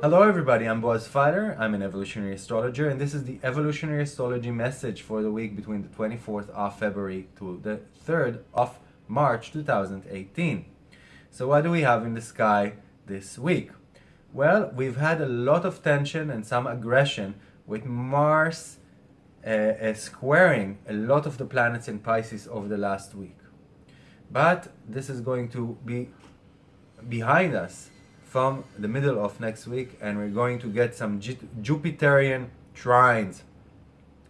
Hello everybody, I'm Boaz Fyler, I'm an evolutionary astrologer and this is the evolutionary astrology message for the week between the 24th of February to the 3rd of March 2018. So what do we have in the sky this week? Well, we've had a lot of tension and some aggression with Mars uh, uh, squaring a lot of the planets in Pisces over the last week. But this is going to be behind us from the middle of next week and we're going to get some Jupiterian trines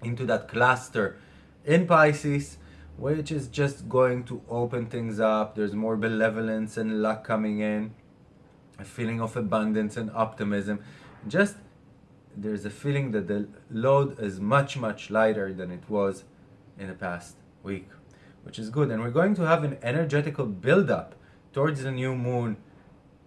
into that cluster in Pisces which is just going to open things up. There's more benevolence and luck coming in, a feeling of abundance and optimism. Just there's a feeling that the load is much, much lighter than it was in the past week, which is good. And we're going to have an energetical build-up towards the new moon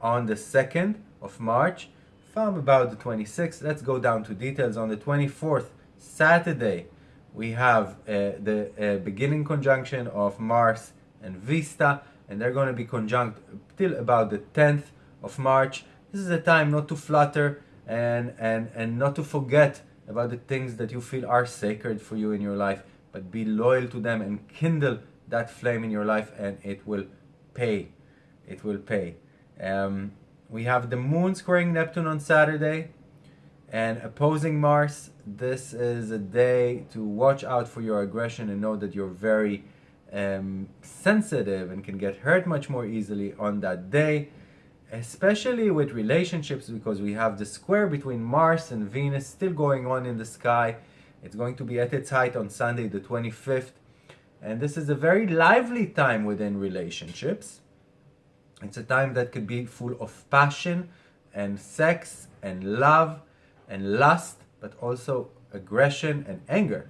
on the 2nd of March from about the 26th. Let's go down to details. On the 24th, Saturday, we have uh, the uh, beginning conjunction of Mars and Vesta, and they're going to be conjunct till about the 10th of March. This is a time not to flutter and, and, and not to forget about the things that you feel are sacred for you in your life, but be loyal to them and kindle that flame in your life and it will pay. It will pay. Um, we have the moon squaring Neptune on Saturday and opposing Mars. This is a day to watch out for your aggression and know that you're very um, sensitive and can get hurt much more easily on that day, especially with relationships because we have the square between Mars and Venus still going on in the sky. It's going to be at its height on Sunday the 25th. And this is a very lively time within relationships. It's a time that could be full of passion and sex and love and lust, but also aggression and anger.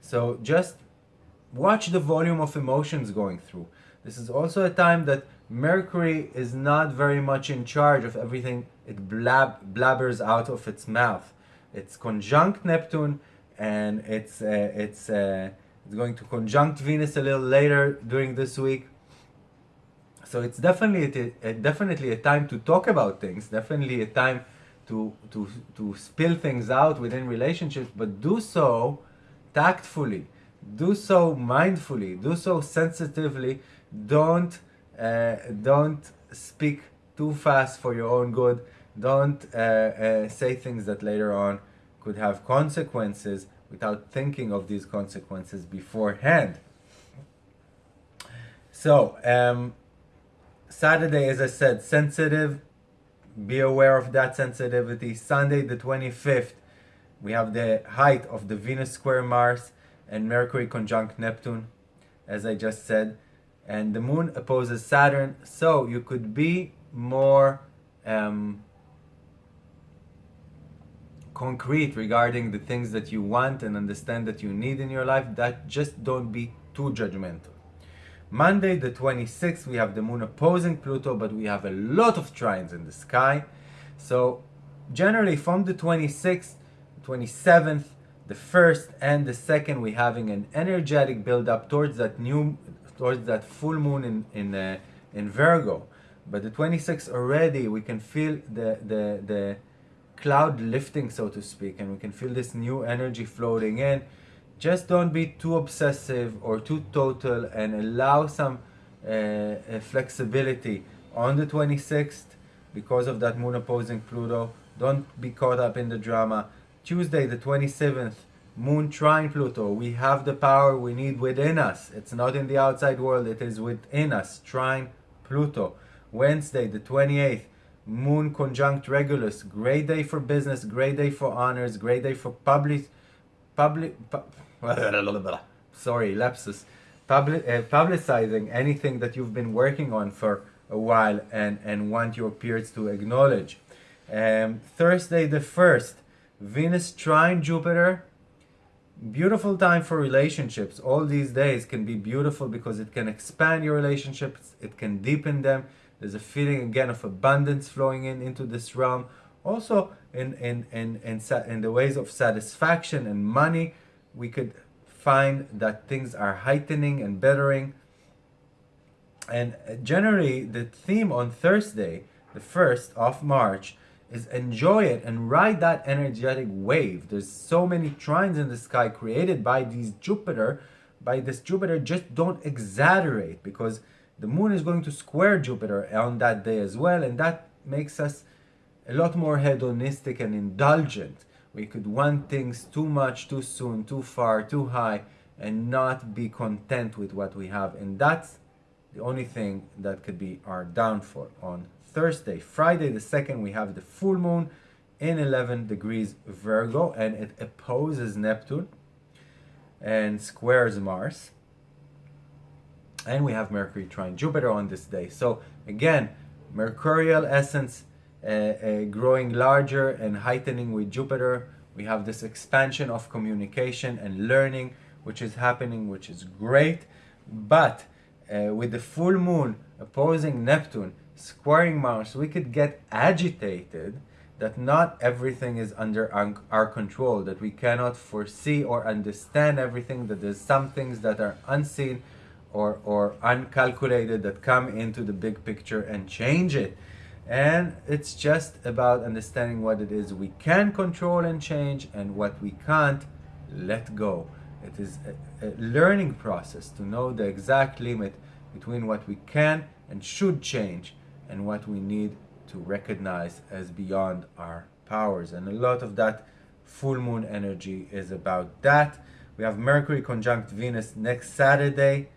So just watch the volume of emotions going through. This is also a time that Mercury is not very much in charge of everything it blab blabbers out of its mouth. It's conjunct Neptune and it's uh, it's uh, it's going to conjunct Venus a little later during this week. So it's definitely a, definitely a time to talk about things, definitely a time to, to, to spill things out within relationships, but do so tactfully, do so mindfully, do so sensitively. Don't, uh, don't speak too fast for your own good. Don't uh, uh, say things that later on could have consequences without thinking of these consequences beforehand. So, um, Saturday, as I said, sensitive. Be aware of that sensitivity. Sunday, the 25th, we have the height of the Venus square Mars and Mercury conjunct Neptune, as I just said. And the moon opposes Saturn, so you could be more um, concrete regarding the things that you want and understand that you need in your life. That just don't be too judgmental. Monday the 26th we have the moon opposing Pluto but we have a lot of trines in the sky so generally from the 26th 27th the first and the second we having an energetic build up towards that new towards that full moon in in uh, in Virgo but the 26th already we can feel the the the cloud lifting so to speak and we can feel this new energy floating in just don't be too obsessive or too total and allow some uh, uh, flexibility on the 26th because of that moon opposing Pluto. Don't be caught up in the drama. Tuesday the 27th, moon trine Pluto. We have the power we need within us. It's not in the outside world, it is within us. Trine Pluto. Wednesday the 28th, moon conjunct Regulus. Great day for business, great day for honors, great day for public public pu sorry, lapsus, public, uh, publicizing anything that you've been working on for a while and, and want your peers to acknowledge. Um, Thursday the 1st, Venus trine Jupiter. Beautiful time for relationships. All these days can be beautiful because it can expand your relationships, it can deepen them. There's a feeling again of abundance flowing in into this realm. Also, in in in in, in the ways of satisfaction and money, we could find that things are heightening and bettering. And uh, generally, the theme on Thursday, the first of March, is enjoy it and ride that energetic wave. There's so many trines in the sky created by these Jupiter, by this Jupiter, just don't exaggerate because the moon is going to square Jupiter on that day as well, and that makes us a lot more hedonistic and indulgent. We could want things too much, too soon, too far, too high, and not be content with what we have. And that's the only thing that could be our downfall on Thursday. Friday the 2nd, we have the full moon in 11 degrees Virgo and it opposes Neptune and squares Mars. And we have Mercury trine Jupiter on this day. So again, Mercurial essence uh, uh, growing larger and heightening with Jupiter. We have this expansion of communication and learning, which is happening, which is great. But uh, with the full moon opposing Neptune, squaring Mars, we could get agitated that not everything is under our control, that we cannot foresee or understand everything, that there's some things that are unseen or, or uncalculated that come into the big picture and change it. And it's just about understanding what it is we can control and change and what we can't let go. It is a, a learning process to know the exact limit between what we can and should change and what we need to recognize as beyond our powers. And a lot of that full moon energy is about that. We have Mercury conjunct Venus next Saturday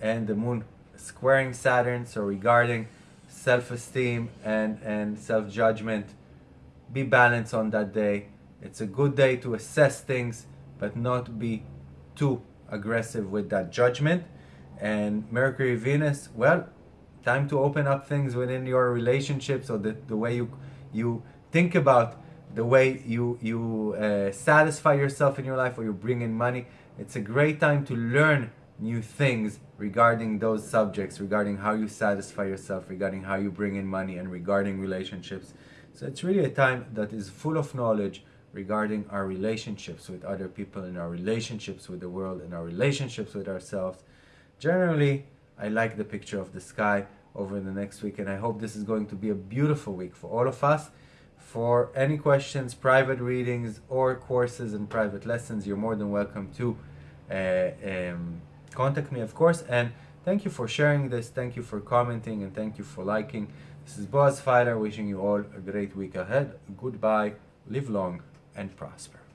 and the moon squaring Saturn. So regarding self-esteem and, and self-judgment, be balanced on that day. It's a good day to assess things, but not be too aggressive with that judgment. And Mercury Venus, well, time to open up things within your relationships or the, the way you you think about the way you you uh, satisfy yourself in your life or you bring in money it's a great time to learn new things regarding those subjects regarding how you satisfy yourself regarding how you bring in money and regarding relationships. So it's really a time that is full of knowledge regarding our relationships with other people and our relationships with the world and our relationships with ourselves. Generally I like the picture of the sky over the next week and I hope this is going to be a beautiful week for all of us. For any questions, private readings or courses and private lessons, you're more than welcome to uh, um, contact me of course and thank you for sharing this, thank you for commenting and thank you for liking. This is Boaz Fyler wishing you all a great week ahead. Goodbye, live long and prosper.